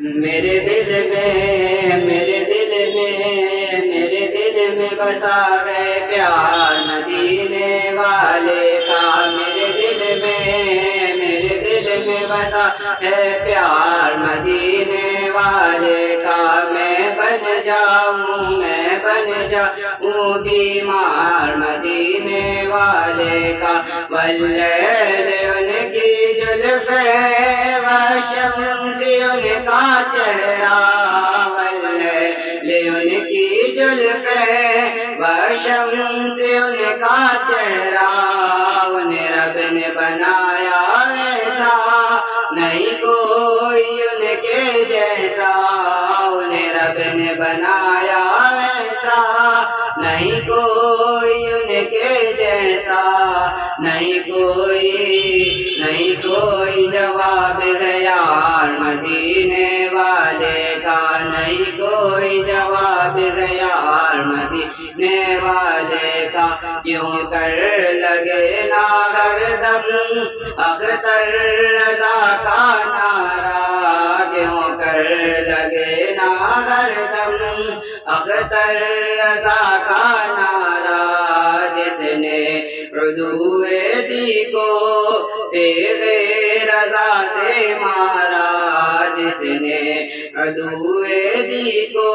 मेरे दिल में, मेरे दिल में, मेरे दिल में बसा गए प्यार मदीने वाले का। मेरे दिल में, मेरे दिल में बसा है प्यार मदीने बन जा जाऊँ बीमार मदीने वाले का वल्लैल उनकी जुल्फे वशमसी उनका चेहरा, वल्लैल उनकी जुल्फे वशमसी उनका चेहरा, उन्हें रब ने बनाया ऐसा, नहीं कोई उनके जैसा, उन्हें रब ने बनाया ऐसा नहीं कोई उनके जैसा, नहीं कोई नहीं कोई जवाब गया मदीने वाले का, नहीं कोई जवाब गया मदीने वाले का, क्यों कर लगे ना दम अख्तर रजा का नारा, क्यों कर लगे ना दम अख्तर रजा का नारा जिसने रुदुए दी को, तेरे रजा से मारा, जिसने अदुए दी को,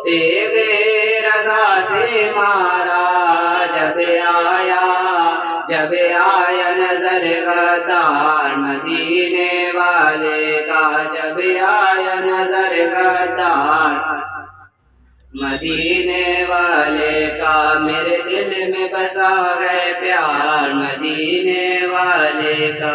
तेरे रजा से मारा। जब आया जब आया नज़र गदार मदीने वाले का, जब आया नज़र गद्दार मदीने वाले का मेरे दिल में बसा गए प्यार मदीने वाले का।